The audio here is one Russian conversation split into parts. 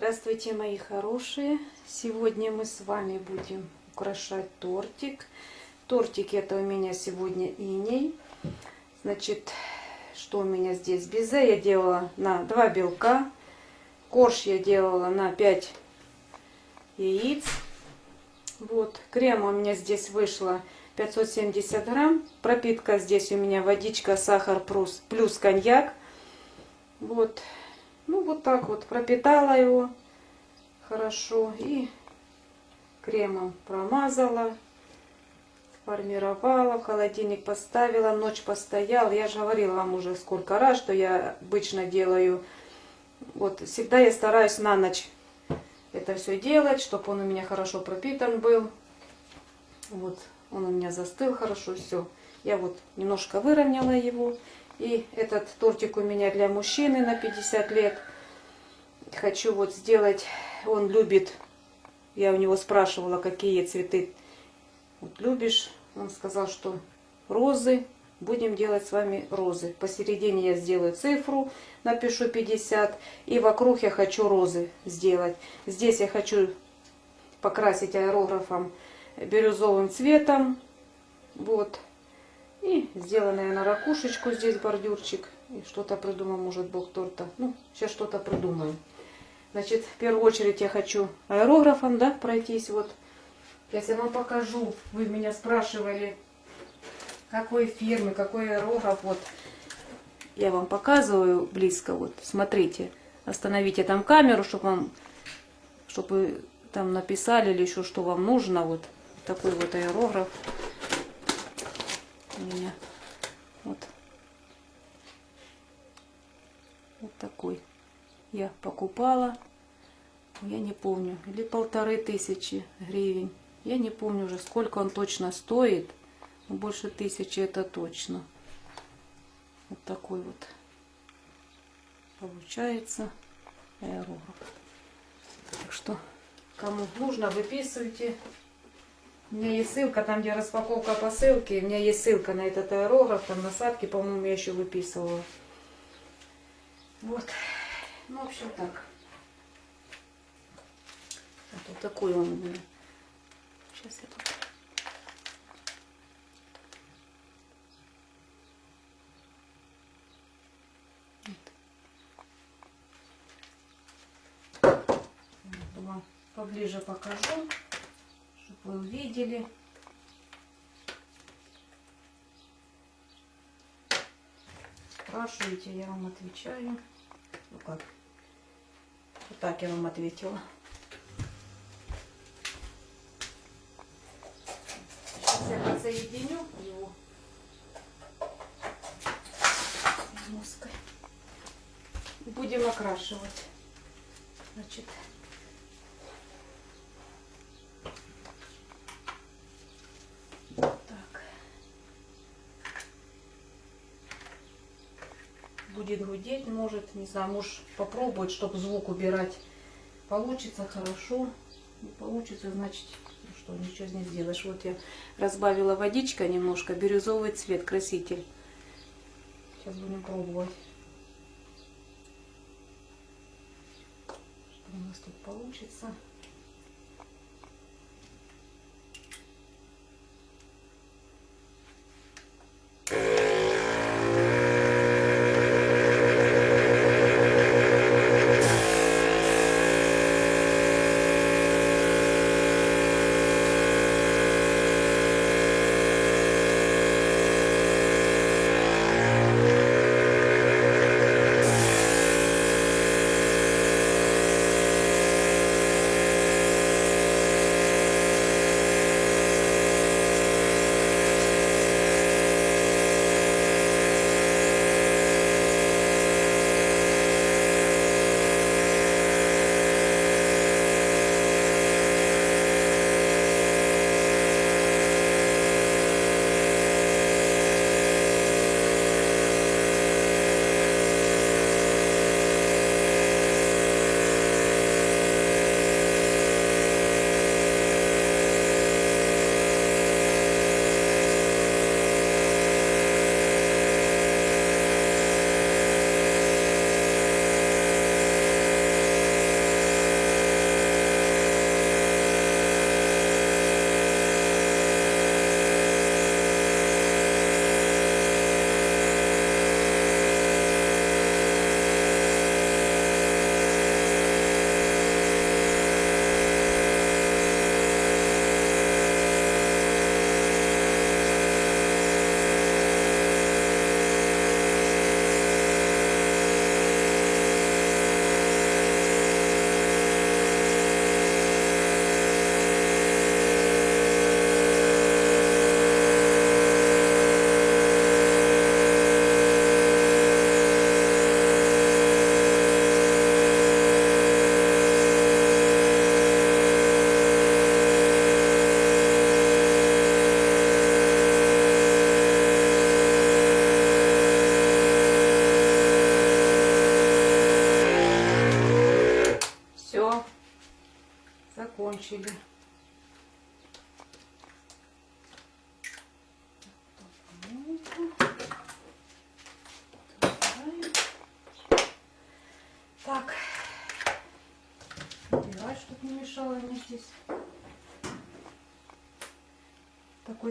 Здравствуйте, мои хорошие! Сегодня мы с вами будем украшать тортик. Тортик это у меня сегодня иней. Значит, что у меня здесь? Безе я делала на 2 белка. Корж я делала на 5 яиц. Вот, крем у меня здесь вышло 570 грамм. Пропитка здесь у меня водичка, сахар плюс, плюс коньяк. Вот, ну, вот так вот пропитала его хорошо и кремом промазала, формировала, в холодильник поставила, ночь постоял. Я же говорила вам уже сколько раз, что я обычно делаю. Вот, всегда я стараюсь на ночь это все делать, чтобы он у меня хорошо пропитан был. Вот, он у меня застыл хорошо, все. Я вот немножко выровняла его. И этот тортик у меня для мужчины на 50 лет. Хочу вот сделать, он любит, я у него спрашивала, какие цветы вот любишь. Он сказал, что розы, будем делать с вами розы. Посередине я сделаю цифру, напишу 50. И вокруг я хочу розы сделать. Здесь я хочу покрасить аэрографом бирюзовым цветом. Вот. И сделанная на ракушечку здесь бордюрчик. И что-то придумал, может, бог торта. Ну, сейчас что-то придумаем. Значит, в первую очередь я хочу аэрографом, да, пройтись. Вот. Сейчас я вам покажу. Вы меня спрашивали, какой фирмы, какой аэрограф. Вот. Я вам показываю близко. Вот, смотрите. Остановите там камеру, чтобы вам, чтобы там написали или еще что вам нужно. Вот такой вот аэрограф у меня. Вот. Вот такой. Я покупала. Я не помню. Или полторы тысячи гривен. Я не помню уже, сколько он точно стоит. Но больше тысячи это точно. Вот такой вот получается аэрограф. Так что, кому нужно, выписывайте. У меня есть ссылка, там где распаковка посылки, у меня есть ссылка на этот аэрограф, там насадки, по-моему, я еще выписывала. Вот. Ну, в общем, так. Вот такой он у меня. Сейчас я тут... поближе покажу вы увидели. Спрашиваете, я вам отвечаю. Ну как? Вот так я вам ответила. Сейчас я подсоединю его мозгой. Будем окрашивать. Значит, будет гудеть, может, не знаю, муж попробует, чтобы звук убирать. Получится хорошо, не получится, значит, ну что, ничего не сделаешь. Вот я разбавила водичка немножко, бирюзовый цвет, краситель. Сейчас будем пробовать. Что у нас тут получится.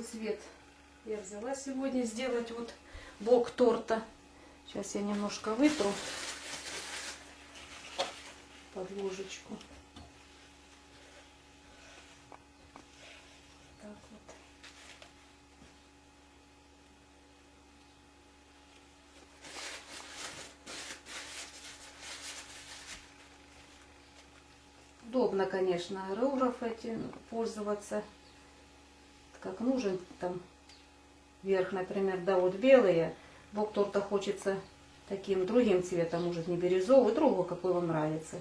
Цвет я взяла сегодня сделать вот бок торта. Сейчас я немножко вытру под ложечку. Так вот. Удобно, конечно, аэрограф этим пользоваться как нужен. Там верх, например, да, вот белые. Бок торта хочется таким другим цветом, может не бирюзовый, другого, какой вам нравится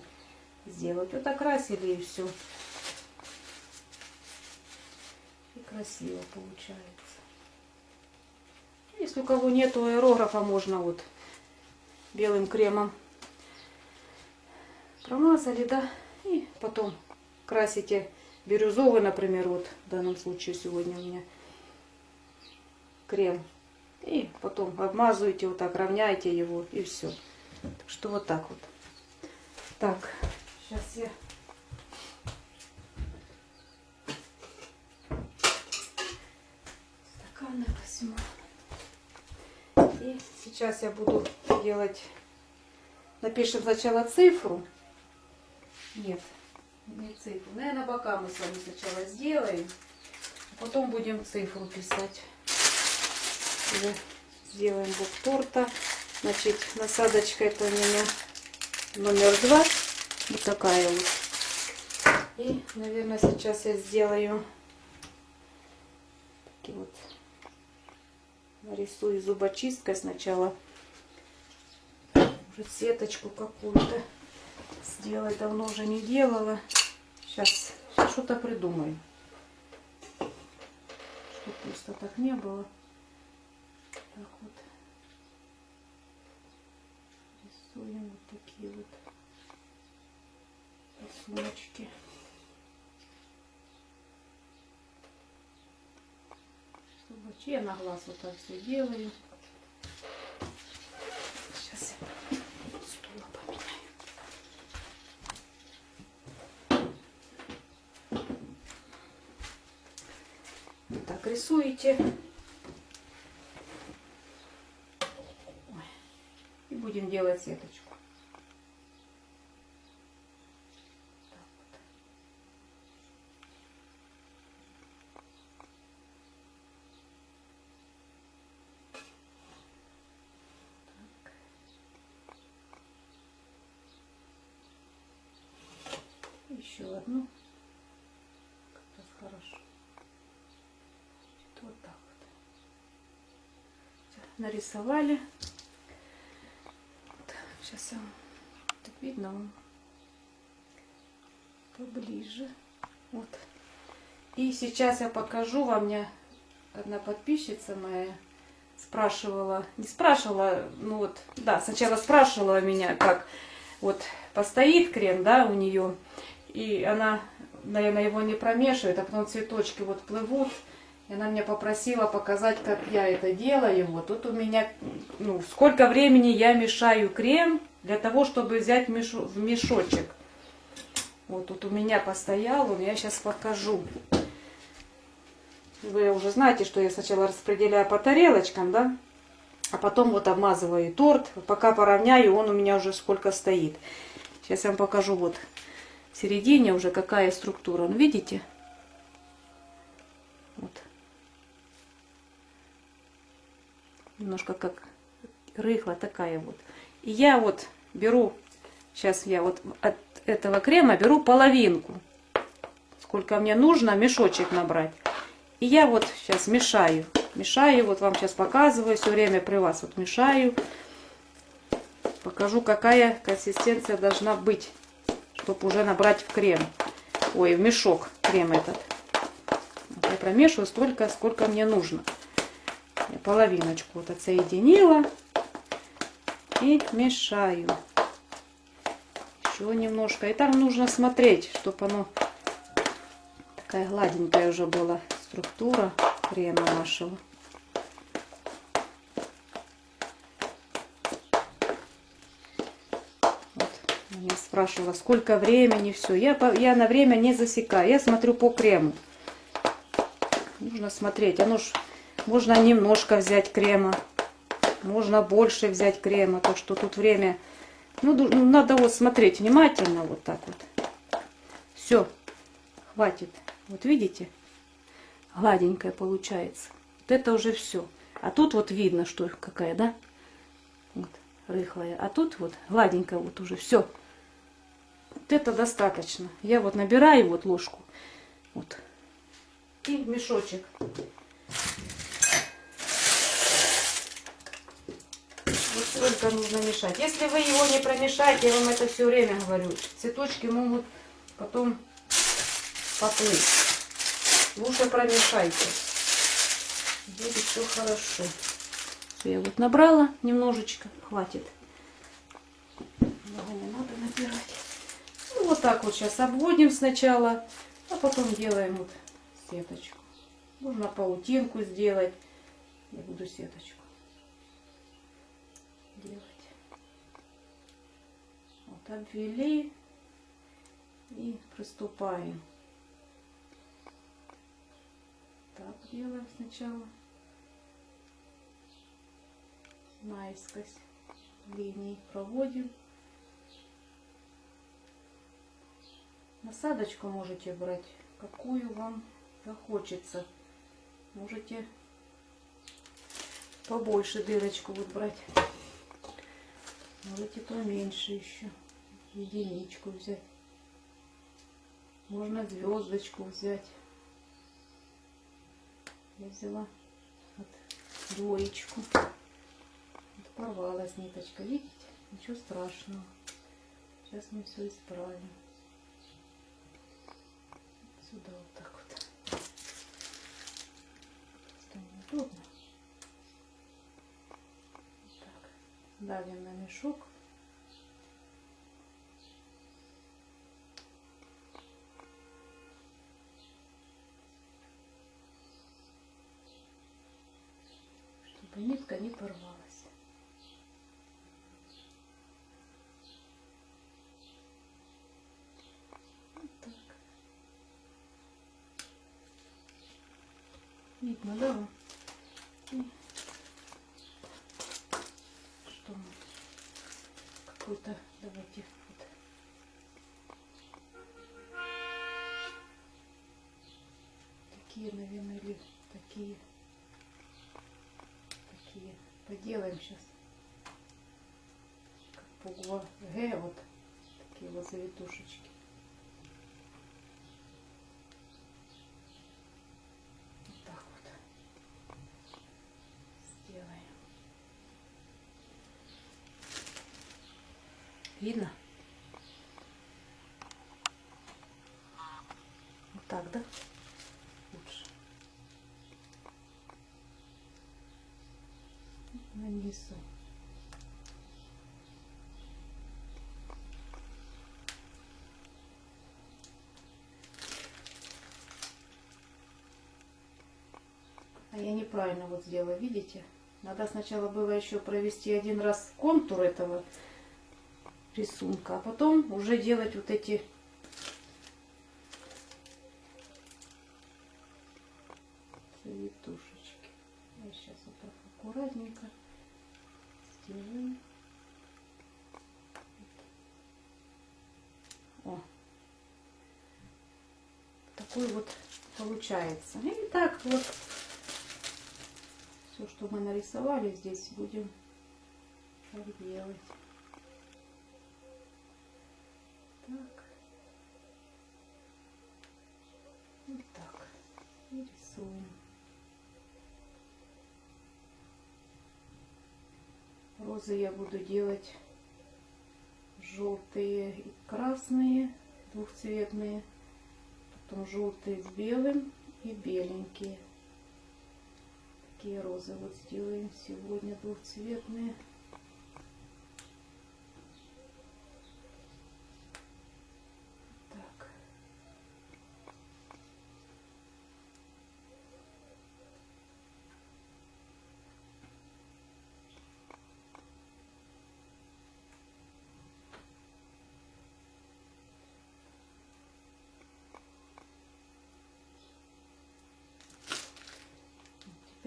сделать. Вот окрасили и все. И красиво получается. Если у кого нету аэрографа, можно вот белым кремом промазали, да, и потом красите бирюзовый, например, вот в данном случае сегодня у меня крем. И потом обмазываете вот так, равняете его и все. Так что вот так вот. Так, сейчас я стаканы возьму. И сейчас я буду делать, напишем сначала цифру. Нет, не цифру. Наверное, бока мы с вами сначала сделаем. А потом будем цифру писать. Уже сделаем бок торта. Значит, насадочка это у меня номер два. Вот такая вот. И, наверное, сейчас я сделаю такие вот нарисую зубочисткой сначала уже сеточку какую-то сделать давно уже не делала сейчас что-то придумаю чтобы просто так не было. Так вот. Рисуем вот такие вот рисуночки. Зубочи я на глаз вот так все делаю. Сейчас я стула поменяю. Вот так рисуете. И будем делать сеточку. Так вот. Еще одну. Как раз хорошо. Вот так вот. Всё, нарисовали. Сейчас я вам так видно вам поближе. Вот. И сейчас я покажу вам. Мне одна подписчица моя спрашивала, не спрашивала, ну вот, да, сначала спрашивала меня, как вот постоит крем, да, у нее, и она, наверное, его не промешивает, а потом цветочки вот плывут. И она меня попросила показать, как я это делаю. Вот тут у меня, ну, сколько времени я мешаю крем для того, чтобы взять мешу- в мешочек. Вот тут у меня постоял, он, я сейчас покажу. Вы уже знаете, что я сначала распределяю по тарелочкам, да? А потом вот обмазываю торт. Пока поравняю, он у меня уже сколько стоит. Сейчас я вам покажу вот в середине уже какая структура. Ну, видите? Вот. Немножко как рыхла такая вот. И я вот беру, сейчас я вот от этого крема беру половинку. Сколько мне нужно, мешочек набрать. И я вот сейчас мешаю. Мешаю, вот вам сейчас показываю, все время при вас вот мешаю. Покажу, какая консистенция должна быть, чтобы уже набрать в крем. Ой, в мешок крем этот. Я промешиваю столько, сколько мне нужно. Половиночку вот отсоединила и мешаю. Еще немножко. И там нужно смотреть, чтобы оно Такая гладенькая уже была структура крема нашего. Вот, меня спрашивала, сколько времени, все. Я, по- я на время не засекаю, я смотрю по крему. Нужно смотреть, оно ж, можно немножко взять крема, можно больше взять крема, так что тут время, ну, ну, надо вот смотреть внимательно, вот так вот. Все, хватит. Вот видите, гладенькая получается. Вот это уже все. А тут вот видно, что какая, да? Вот, рыхлая. А тут вот гладенькая вот уже все. Вот это достаточно. Я вот набираю вот ложку. Вот. И мешочек. Вот столько нужно мешать. Если вы его не промешаете, я вам это все время говорю, цветочки могут потом поплыть. Лучше промешайте. Будет все хорошо. Всё, я вот набрала немножечко, хватит. Много не надо набирать. Ну, вот так вот сейчас обводим сначала, а потом делаем вот сеточку. Можно паутинку сделать. Я буду сеточку делать. Вот обвели и приступаем. Так делаем сначала. Наискось линии проводим. Насадочку можете брать, какую вам захочется. Можете побольше дырочку вот брать. Можете поменьше еще. Единичку взять. Можно звездочку взять. Я взяла вот двоечку. Вот порвалась ниточка, видите? Ничего страшного. Сейчас мы все исправим. Сюда вот так вот. Просто неудобно. Так. Давим на мешок. чтобы нитка не порвалась. Вот так. Видно, да? Что мы? Какой-то, давайте, вот. Такие, наверное, или такие поделаем сейчас как буква Г вот такие вот завитушечки. Вот так вот сделаем. Видно вот так да лучше нанесу. А я неправильно вот сделала, видите? Надо сначала было еще провести один раз контур этого рисунка, а потом уже делать вот эти завитушечки. Я сейчас вот так аккуратненько сделаю. О, такой вот получается. И так вот что мы нарисовали здесь, будем так делать. Так. Вот так. И рисуем. Розы я буду делать желтые и красные, двухцветные. Потом желтые с белым и беленькие. Такие розы вот сделаем сегодня двухцветные. Так.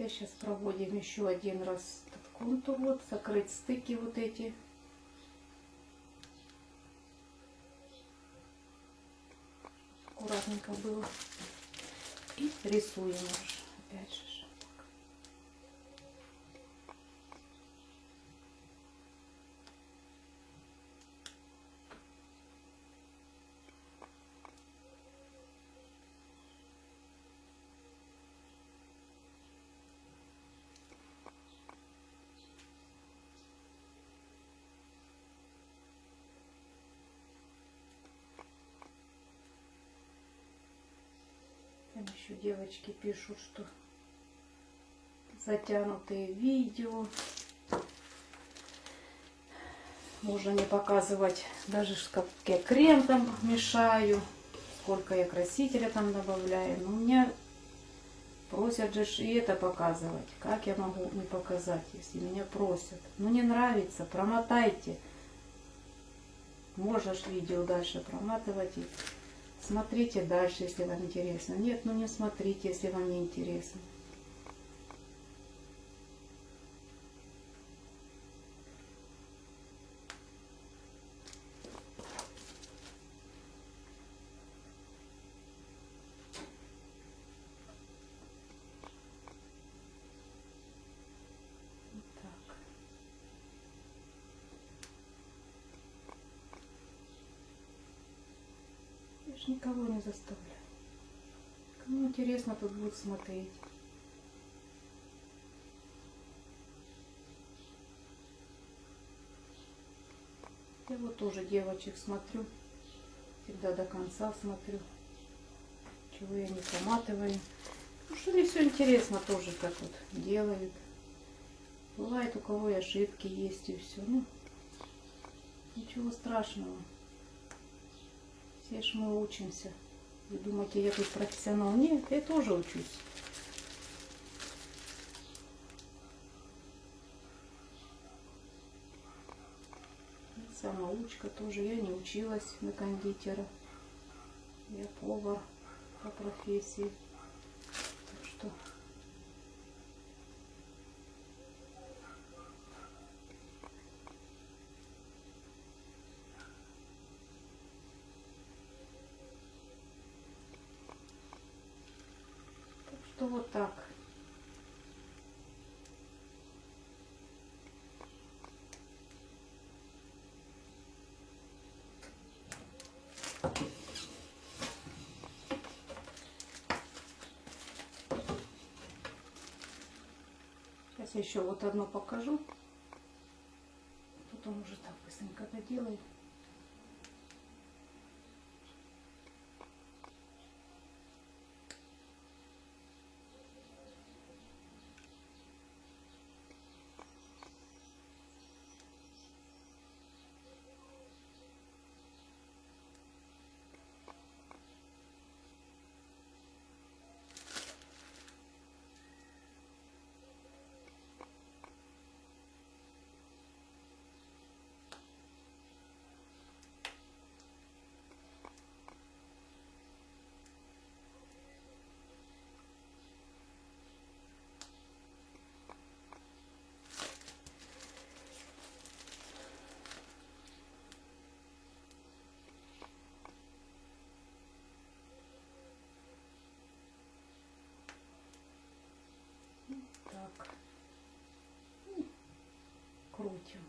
Опять сейчас проводим еще один раз этот контур, вот, закрыть стыки вот эти. Аккуратненько было. И рисуем уже, опять же. Там еще девочки пишут, что затянутые видео. Можно не показывать даже, как я крем там мешаю, сколько я красителя там добавляю. Но меня просят же и это показывать. Как я могу не показать, если меня просят? Ну не нравится, промотайте. Можешь видео дальше проматывать Смотрите дальше, если вам интересно. Нет, ну не смотрите, если вам не интересно. Ж никого не заставляю. Кому интересно, тут будет смотреть. Я вот тоже девочек смотрю. Всегда до конца смотрю. Чего я не проматываю. Ну что мне все интересно тоже, как вот делают. Бывает у кого и ошибки есть и все. Ну, ничего страшного. Все ж мы учимся. Вы думаете, я тут профессионал? Нет, я тоже учусь. Самоучка тоже. Я не училась на кондитера. Я повар по профессии. Так что вот так. Сейчас еще вот одно покажу. Потом уже так быстренько доделаю. так и крутим.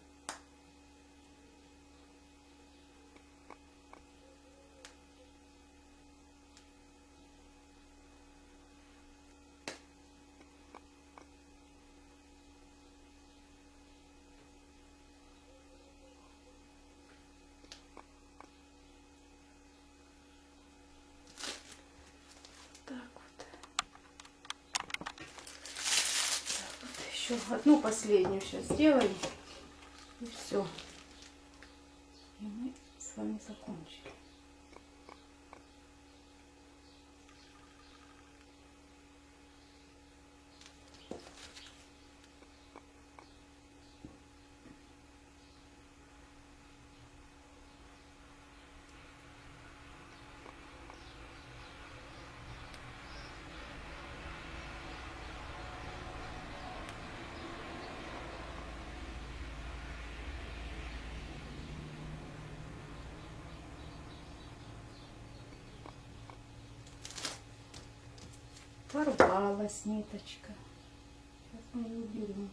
Еще одну последнюю сейчас сделаем. И все. И мы с вами закончили. Порвалась ниточка. Сейчас мы ее уберем.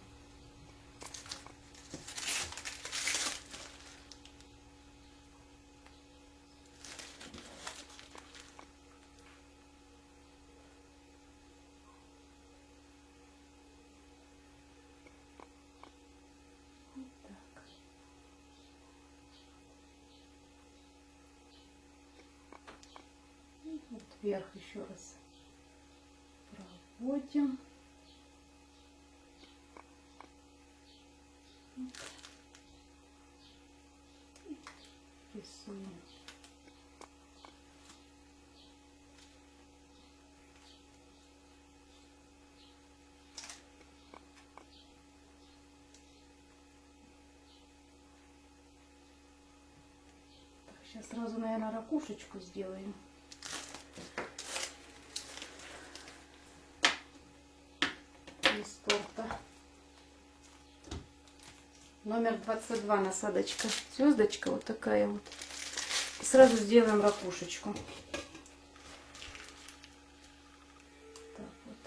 Вот вверх еще раз Рисуем. Так, сейчас сразу, наверное, ракушечку сделаем. из торта. Номер 22 насадочка. Звездочка вот такая вот. Сразу сделаем ракушечку. Так вот.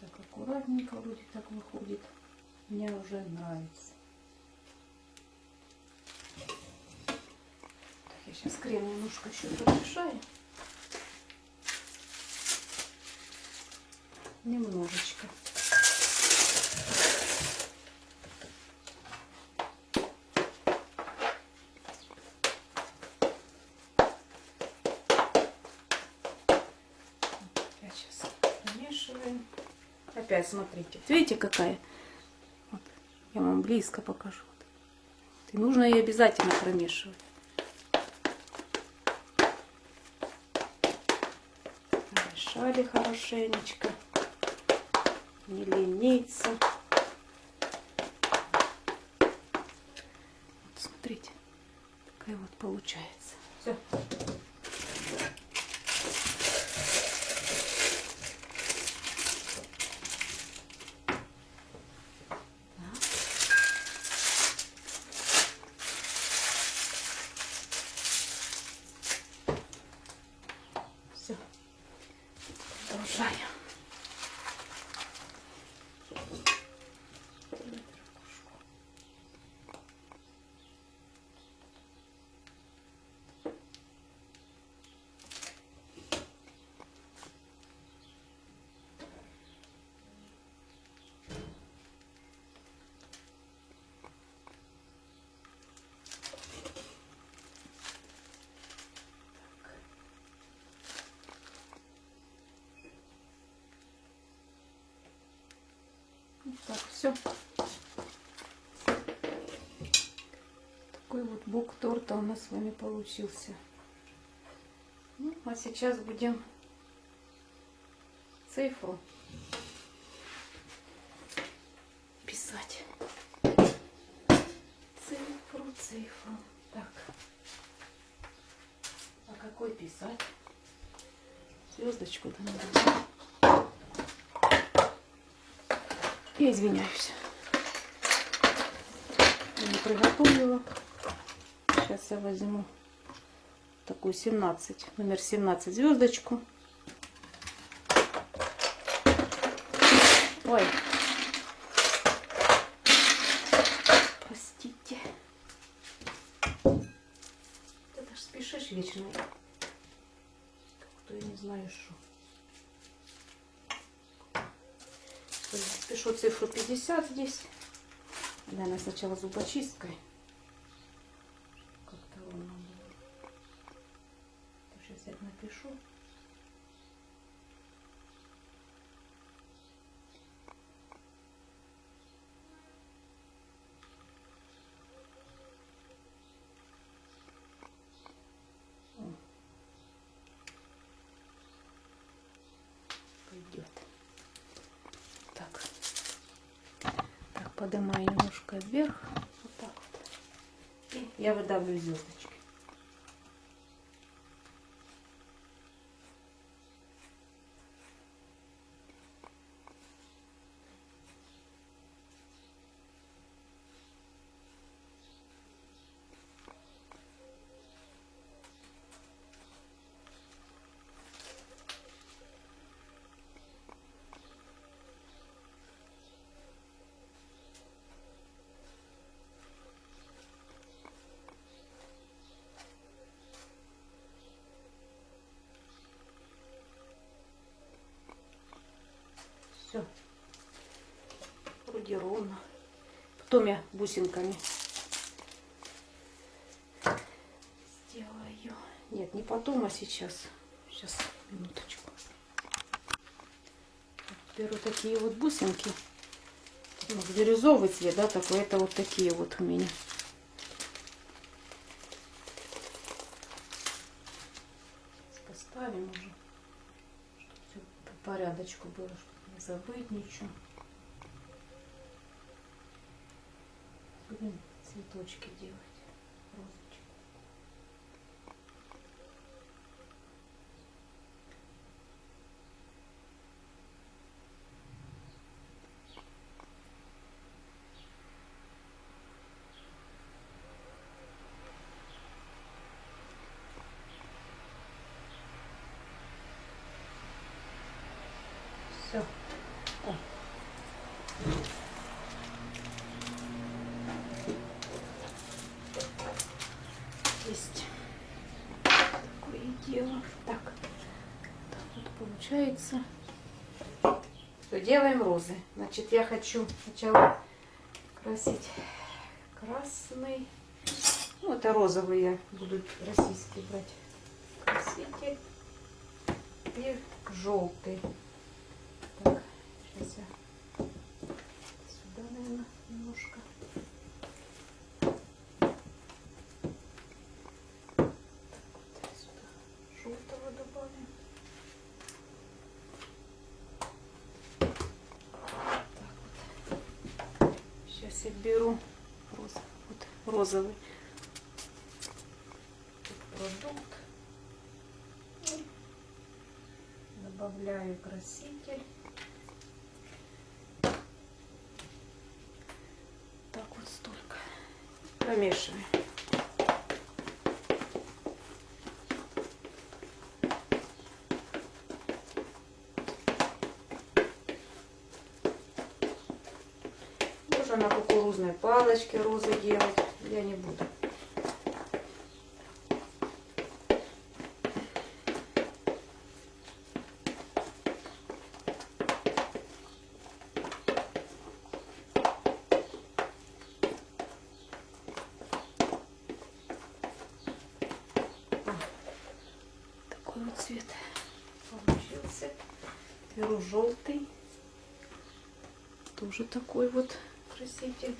Так. Так аккуратненько вроде так выходит. Мне уже нравится. Так, я сейчас крем немножко еще подмешаю. Немножечко. Опять сейчас помешиваем. Опять смотрите. Видите, какая? Вот. Я вам близко покажу. И нужно ее обязательно промешивать. Помешали хорошенечко. Не лениться. Вот смотрите, такая вот получается. Все. Продолжаем. Вот так, все. Такой вот бок торта у нас с вами получился. Ну, а сейчас будем цифру писать. Цифру, цифру. Так. А какой писать? Звездочку-то надо. Я извиняюсь. Я приготовила. Сейчас я возьму такую 17, номер 17 звездочку. Ой. Простите. Ты даже спешишь вечно. Как-то я не знаю, что. Пишу цифру 50 здесь. Наверное, сначала зубочисткой. Как-то ровно было. Сейчас я напишу. Пойдет. Немножко вверх. Вот так вот. И я выдавлю звездочки. Все. Вроде ровно. Потом я бусинками сделаю. Нет, не потом, а сейчас. Сейчас, минуточку. Беру такие вот бусинки. Ну, бирюзовый цвет, да, такой. Это вот такие вот у меня. Поставим уже, чтобы все по порядочку было, чтобы забыть ничего. Будем цветочки делать, розочки. Все. Есть. Такое дело. Так. Так вот получается. Все, делаем розы. Значит, я хочу сначала красить красный. Ну, это розовый я буду российский брать. Краситель. И желтый. Так, сейчас я сюда, наверное, немножко. Так вот, сюда желтого добавим. Так вот. Я беру роз, вот, розовый продукт. Добавляю краситель. Так вот столько. Помешиваем. Можно кукурузной палочке розы делать. Я не буду. Такой вот цвет получился. Беру желтый. Тоже такой вот краситель.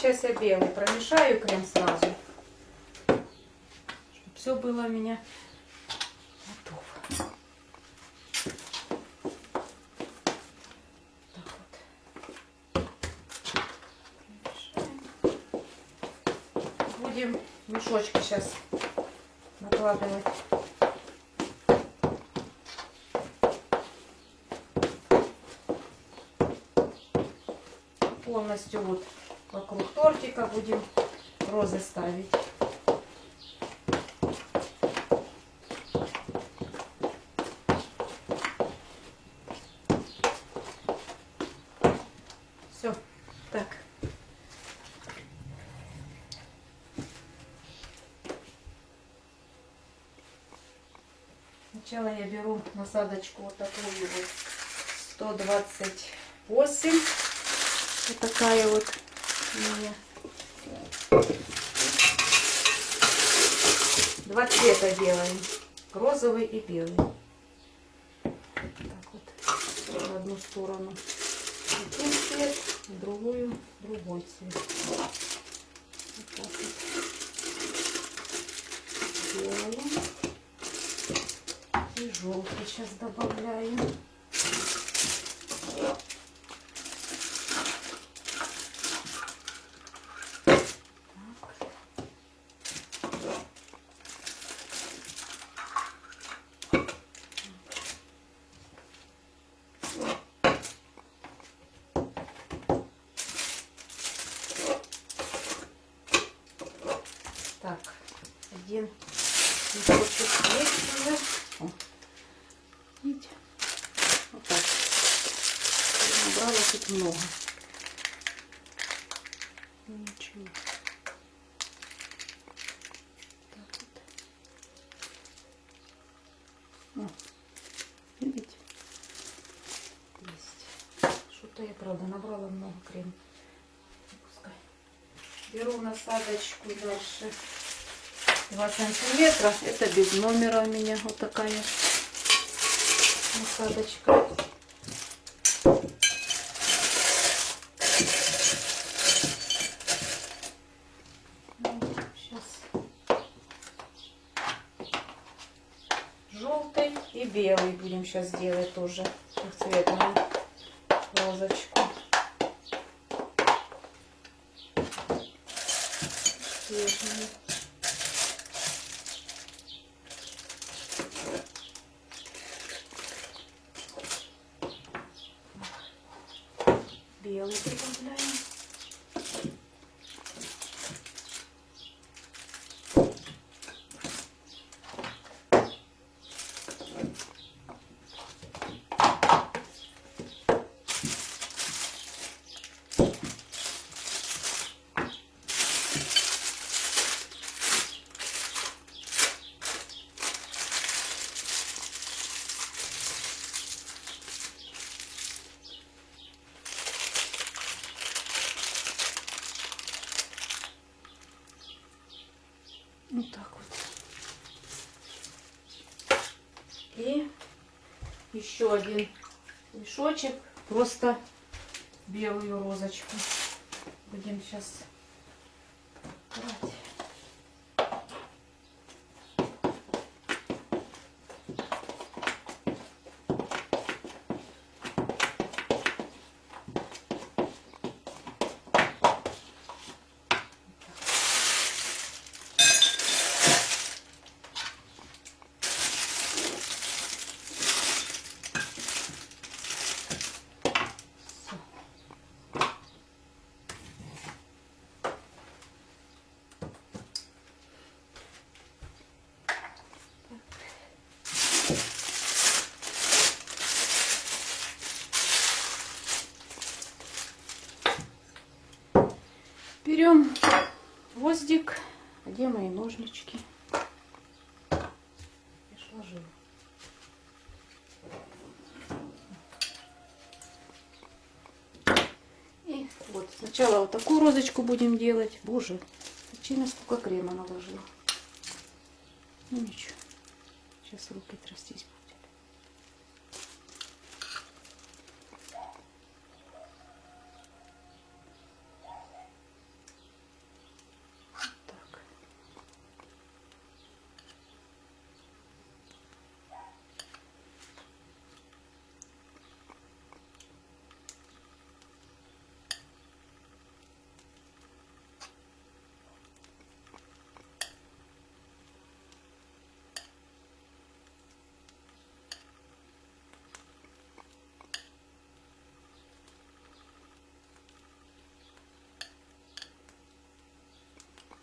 Сейчас я белый промешаю крем сразу. Чтобы все было у меня готово. Так вот. Будем мешочки сейчас накладывать. Полностью вот вокруг тортика будем розы ставить. Все, так. Сначала я беру насадочку вот такую вот 128. Вот такая вот Два цвета делаем. Розовый и белый. Так вот. В одну сторону один цвет, в другую другой цвет. Вот так вот. Делаем. И желтый сейчас добавляем. Так, один листочек есть уже. О, видите? Вот так. Я набрала тут много. Ничего. Так вот. О, видите? Есть. Что-то я, правда, набрала много крема. Пускай. Беру насадочку дальше. 2 сантиметра. Это без номера у меня вот такая насадочка. Сейчас. Желтый и белый будем сейчас делать тоже трехцветную розочку. Свежую. белый добавляем. Вот так вот. И еще один мешочек, просто белую розочку. Будем сейчас брать. Всё. Берем гвоздик. Где мои ножнички? Я ж ложила. И вот сначала вот такую розочку будем делать. Боже, причина сколько крема наложила. Ну ничего. Сейчас руки трястись. Вот так.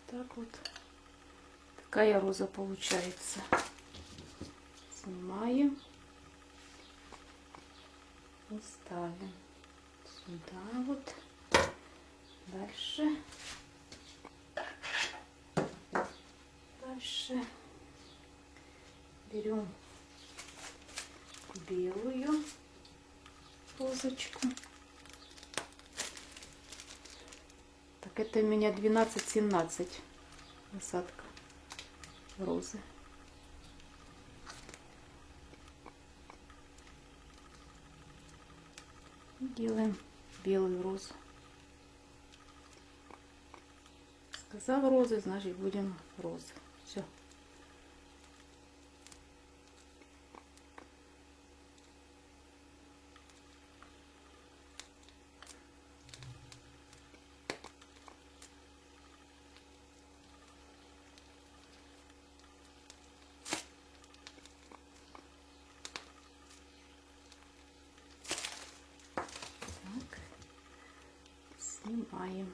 Так вот. Такая роза получается. Снимаем. И ставим сюда вот. Дальше. Дальше берем белую розочку. Это у меня 12-17 насадка розы. Делаем белую розу. Сказал розы, значит будем розы. Все. Так. Снимаем.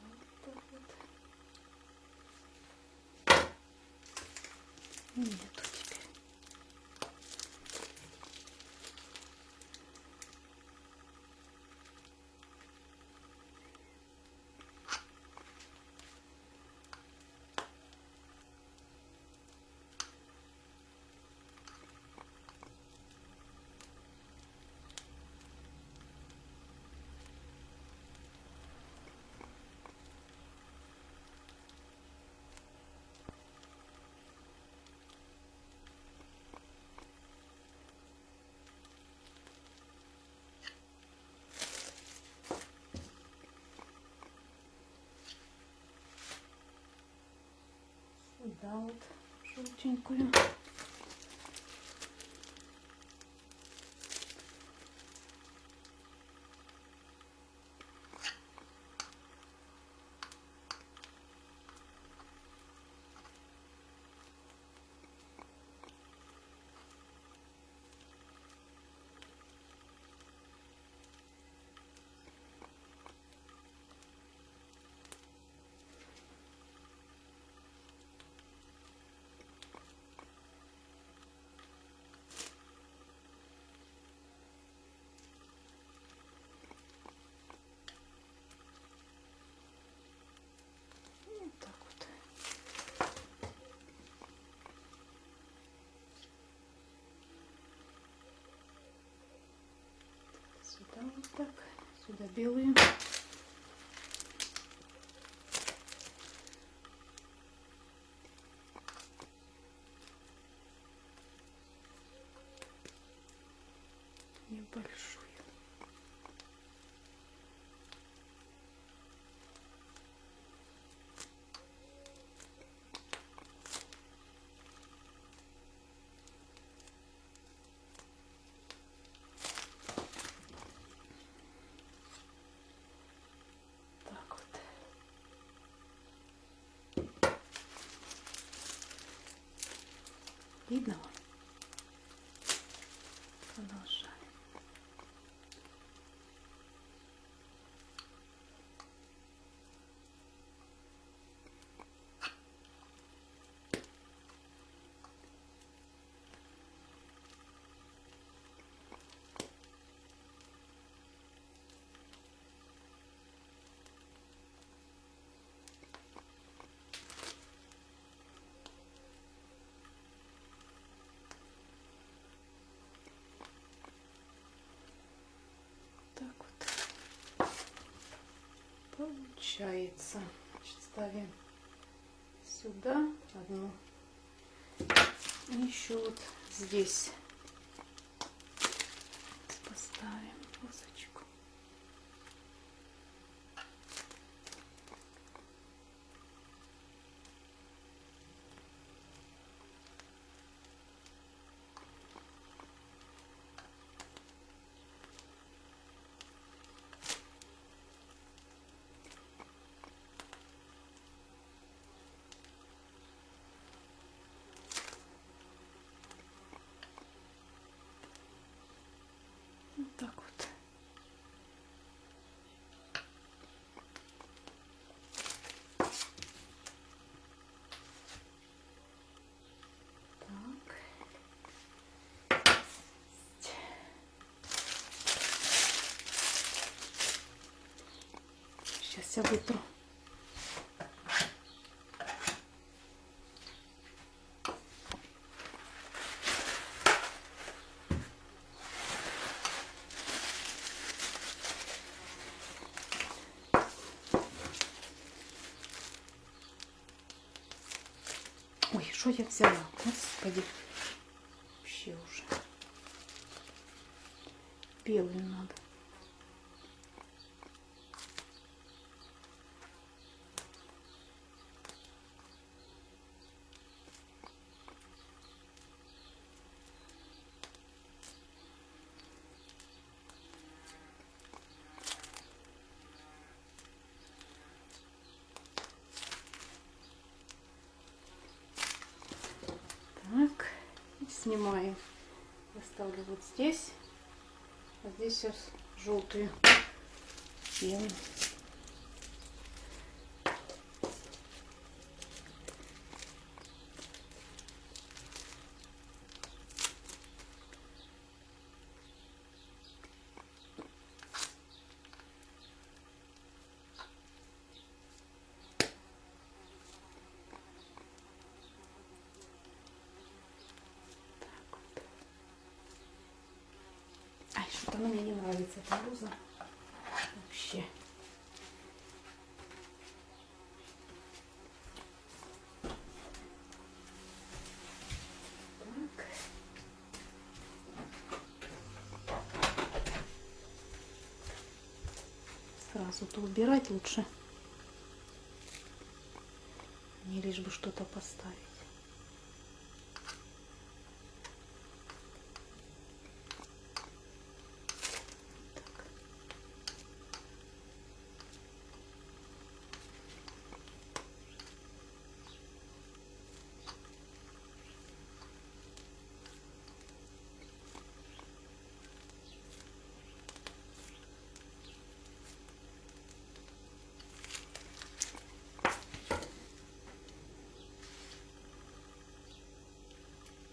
Вот так вот. Нету теперь. Сюда вот желтенькую. Вот так вот. Сюда вот так. Сюда белую. Небольшую. Так вот. Видно вам? Продолжаем. Так вот получается. Значит, ставим сюда одну. И еще вот здесь поставим розочку. все вытру. Ой, что я взяла? Господи. Вообще уже. Белую надо. И снимаем. Я ставлю вот здесь. А здесь сейчас желтую пену. Что-то мне не нравится эта роза. Вообще. Сразу-то убирать лучше. Не лишь бы что-то поставить.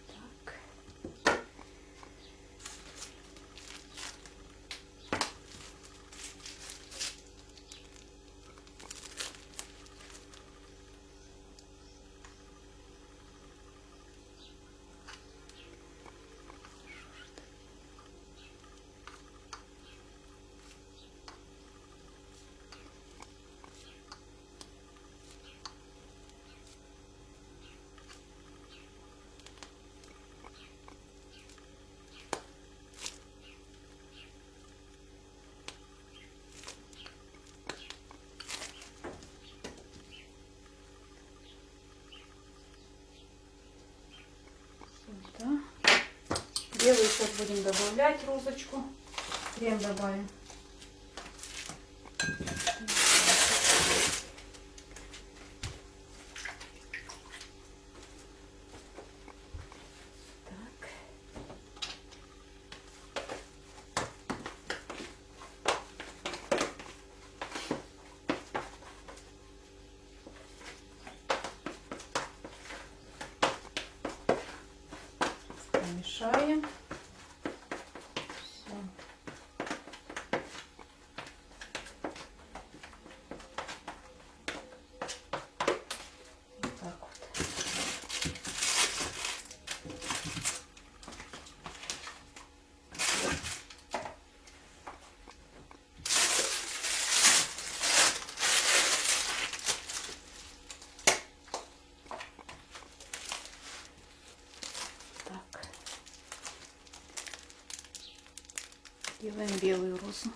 Так. Так. Сюда. Белую сейчас будем добавлять розочку. Крем добавим. Так. Помешаем. Все. Вот так вот. Так. Делаем белую розу.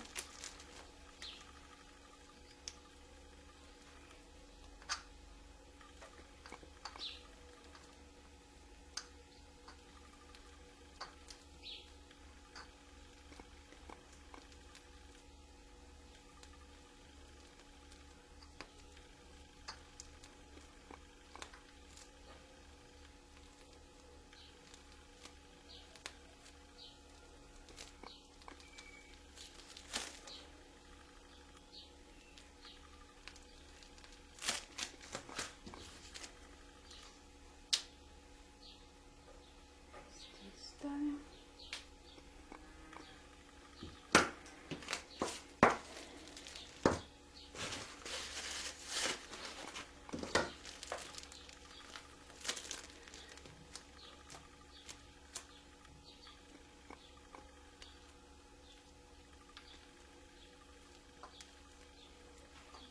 Здесь ставим.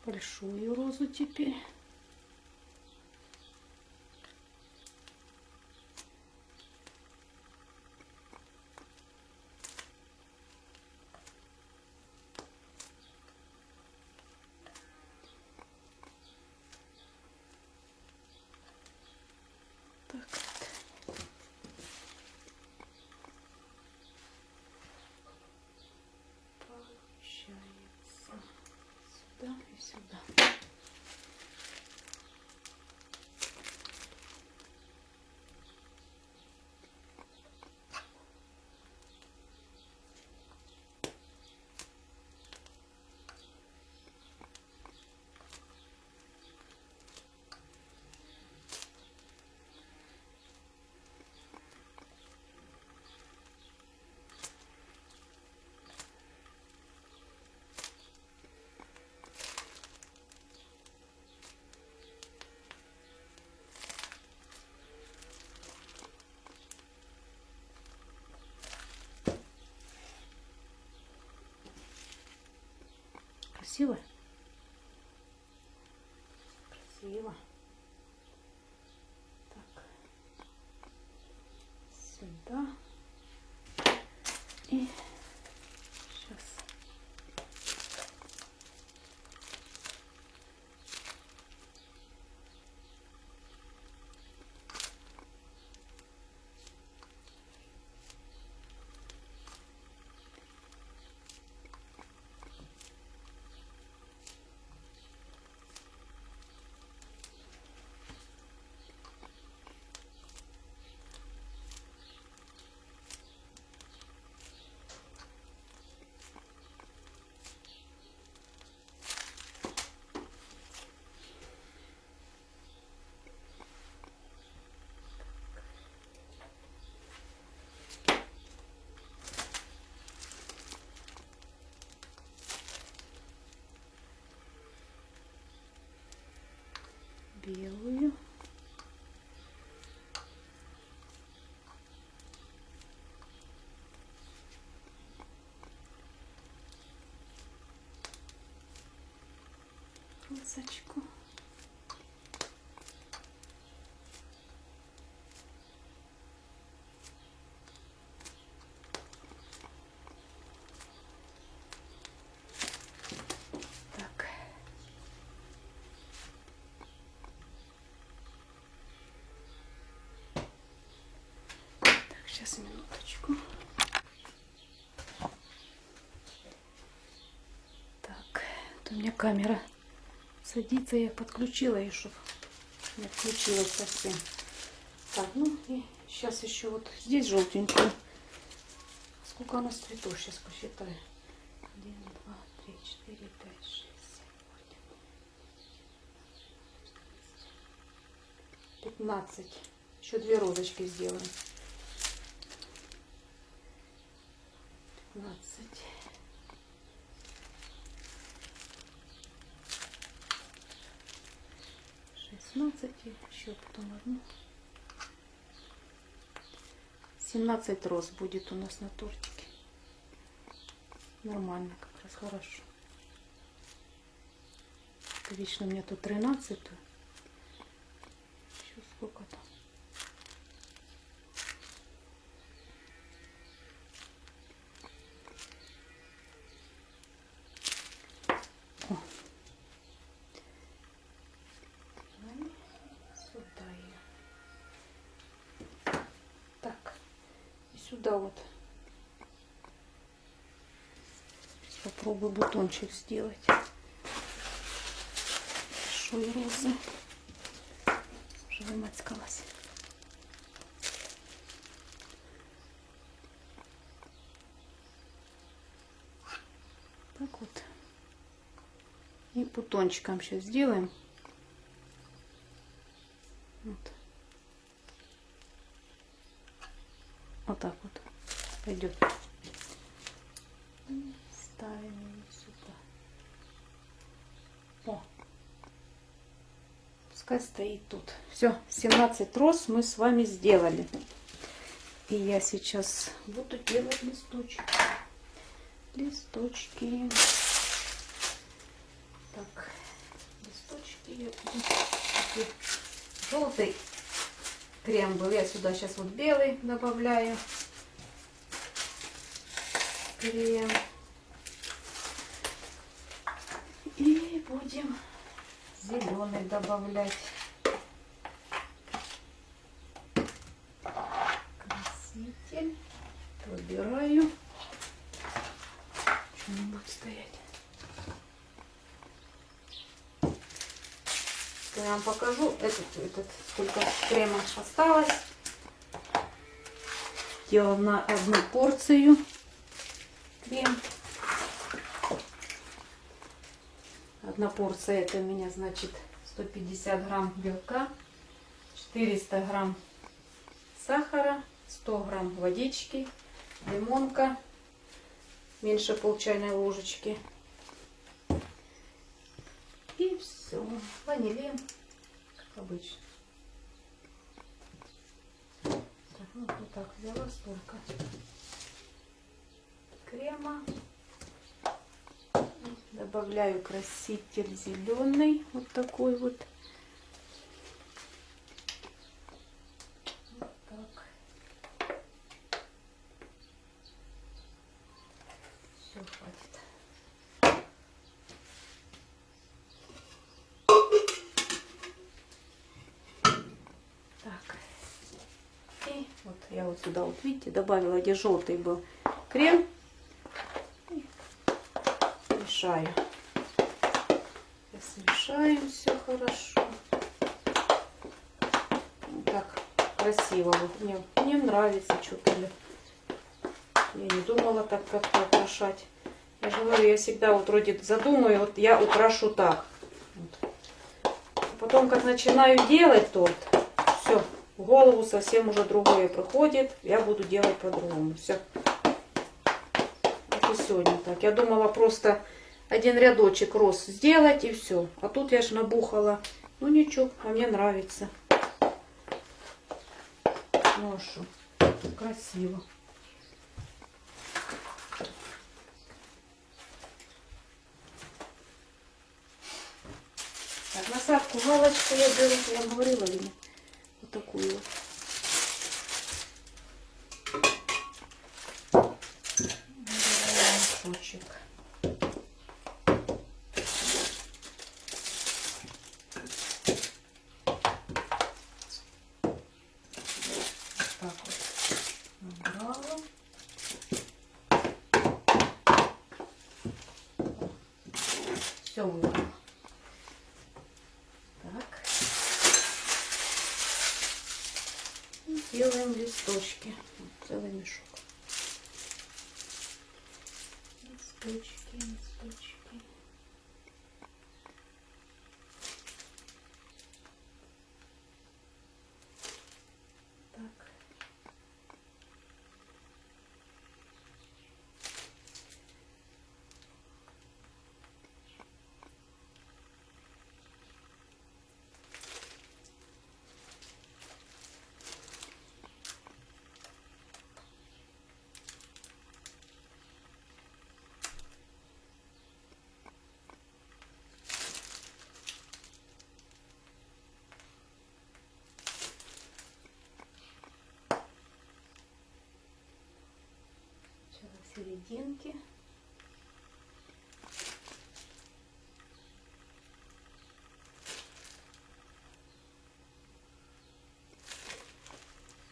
Большую розу теперь. Красиво? Красиво. Так. Сюда. И сейчас. Белую. Полосочку. Так. Так, сейчас минуточку. Так, вот у меня камера садится, я подключила ее, чтобы не отключилась совсем. Так, ну и сейчас еще вот здесь желтенькую. Сколько у нас цветов? Сейчас посчитаю. Один, два, три, четыре, пять, шесть, семь, восемь. Пятнадцать. Еще две розочки сделаем. 16, еще потом одну. 17 роз будет у нас на тортике. Нормально, как раз хорошо. Это вечно у меня тут 13. -ю. Попробую бутончик сделать. Большой розы. Уже вымацкалась. Так вот. И бутончиком сейчас сделаем. Вот. Вот так вот пойдет. И Ставим ее сюда. О. Пускай стоит тут. Все, 17 роз мы с вами сделали. И я сейчас буду делать листочки. Листочки. Так, листочки я буду желтый крем был. Я сюда сейчас вот белый добавляю. Крем. И будем зеленый добавлять. Краситель. Выбираю. Что не будет стоять? Я вам покажу, этот, этот, сколько крема осталось. Делала на одну порцию крем. Одна порция это у меня значит 150 грамм белка, 400 грамм сахара, 100 грамм водички, лимонка, меньше пол чайной ложечки. И все. Ванилин, как обычно. Ну, вот так взяла столько крема. Добавляю краситель зеленый, вот такой. Вот так. Все, хватит. Так. И я вот видите добавила, где желтый был крем. Мешаю. Смешаем все хорошо. Так красиво. Вот мне, мне нравится что-то. Я не думала так как-то украшать. Я же говорю, я всегда вот вроде задумаю, вот я украшу так. Вот. Потом, как начинаю делать торт, в голову совсем уже другое приходит. Я буду делать по-другому. Все. И сегодня так. Я думала просто один рядочек роз сделать и все. А тут я ж набухала. Ну ничего, а мне нравится. Ну а? Красиво. Так, насадку галочку я беру, я говорила или нет? Вот такую вот. Беру мешочек. Вот так вот набрала. Все выбрала. Так. И делаем листочки. Вот целый мешок. Листочки, листочки. Так. Серединке.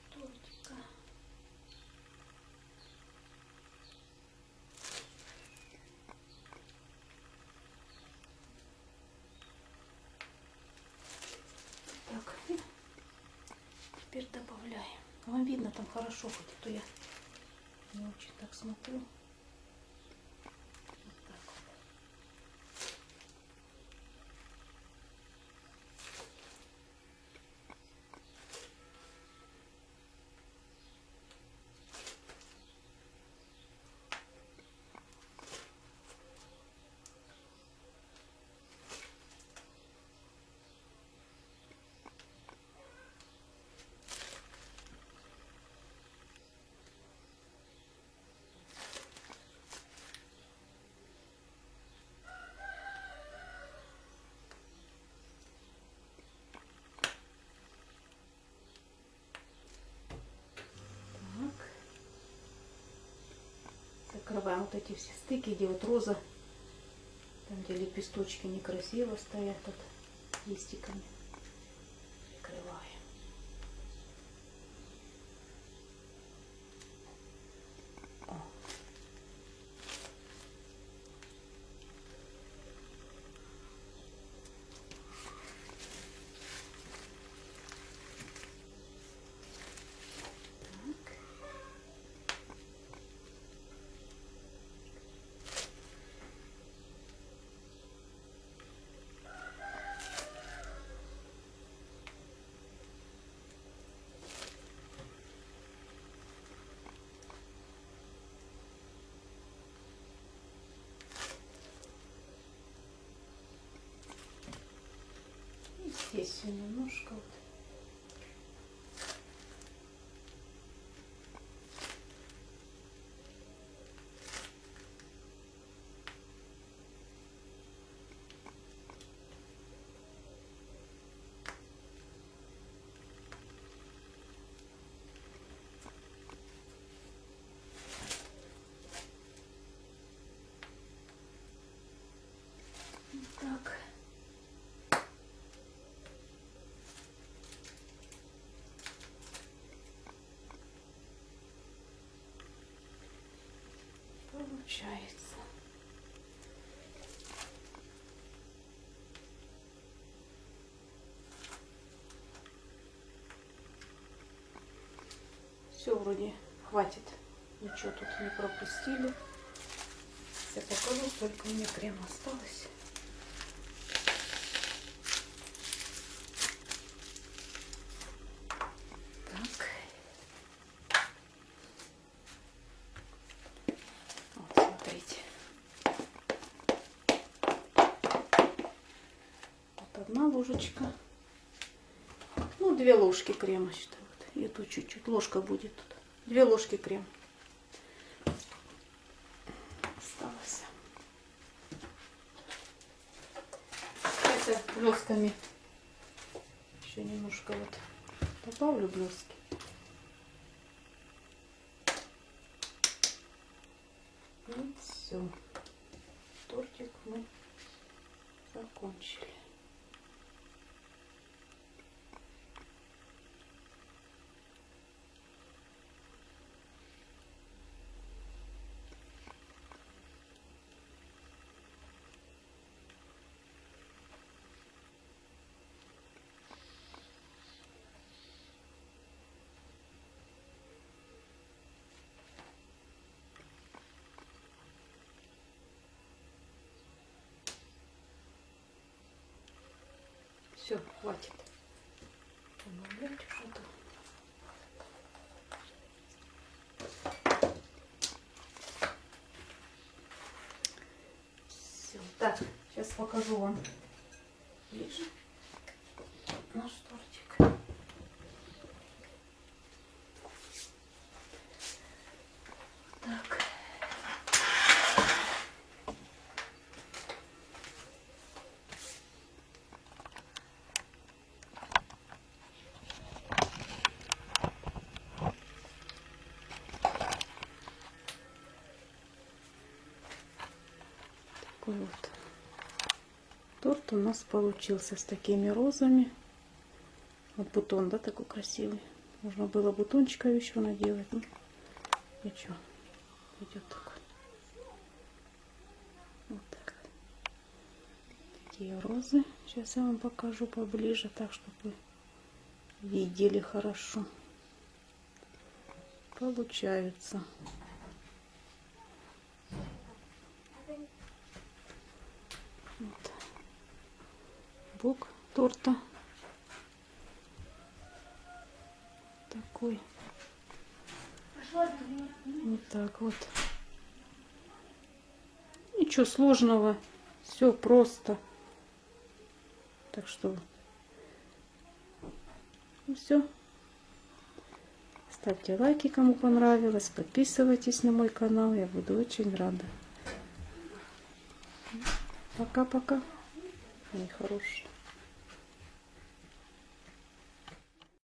Тортика. Так, теперь добавляем. Вам видно там хорошо, хоть то я не очень так смотрю. Вот так вот. Так. Закрываем вот эти все стыки, где вот роза, там где лепесточки некрасиво стоят тут листиками. Закрываем. О. Так. И здесь всё немножко вот. Получается. Все вроде хватит. Ничего тут не пропустили. Я покажу, сколько у меня крема осталось. Так. Вот, смотрите. Вот одна ложечка. Ну, две ложки крема, считаю. Вот. И тут чуть-чуть. Ложка будет тут. Две ложки крема. Осталось. Это блесками. Еще немножко вот добавлю блески. И все. Тортик мы закончили. Все, хватит. Все. Так, сейчас покажу вам ближе наш тортик. Так. Такой вот торт у нас получился с такими розами. Вот бутон, да, такой красивый. Можно было бутончиков еще наделать. Ну, ничего, идет такой. Вот так. Такие розы. Сейчас я вам покажу поближе, так, чтобы видели хорошо. Получаются. Вот. Бок торта. Такой. Вот так вот. Ничего сложного. Все просто. Так что все. Ставьте лайки, кому понравилось. Подписывайтесь на мой канал. Я буду очень рада. Пока-пока. Мои хорошие.